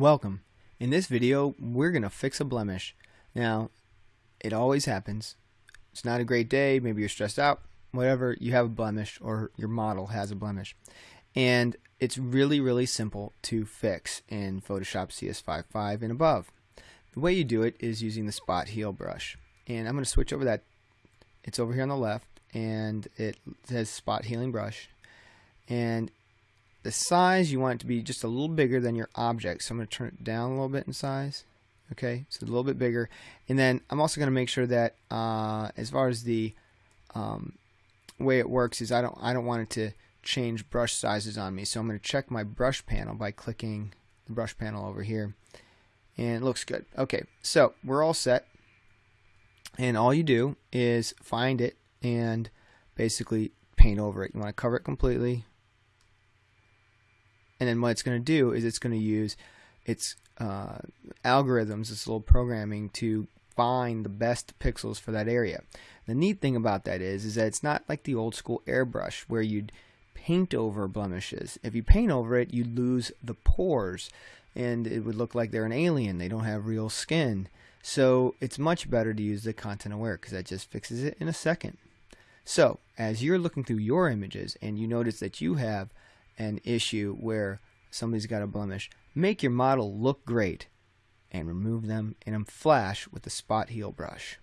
Welcome. In this video, we're going to fix a blemish. Now, it always happens. It's not a great day, maybe you're stressed out, whatever, you have a blemish or your model has a blemish. And it's really, really simple to fix in Photoshop CS55 and above. The way you do it is using the spot heal brush. And I'm going to switch over that. It's over here on the left and it says spot healing brush. And the size you want it to be just a little bigger than your object. So I'm going to turn it down a little bit in size okay? So a little bit bigger. And then I'm also going to make sure that uh, as far as the um, way it works is I don't I don't want it to change brush sizes on me. So I'm going to check my brush panel by clicking the brush panel over here and it looks good. Okay so we're all set. And all you do is find it and basically paint over it. You want to cover it completely and then what it's going to do is it's going to use its uh, algorithms, this little programming to find the best pixels for that area. The neat thing about that is, is that it's not like the old school airbrush where you'd paint over blemishes. If you paint over it, you lose the pores and it would look like they're an alien. They don't have real skin. So it's much better to use the content aware because that just fixes it in a second. So as you're looking through your images and you notice that you have an issue where somebody's got a blemish, make your model look great and remove them in a flash with the spot heal brush.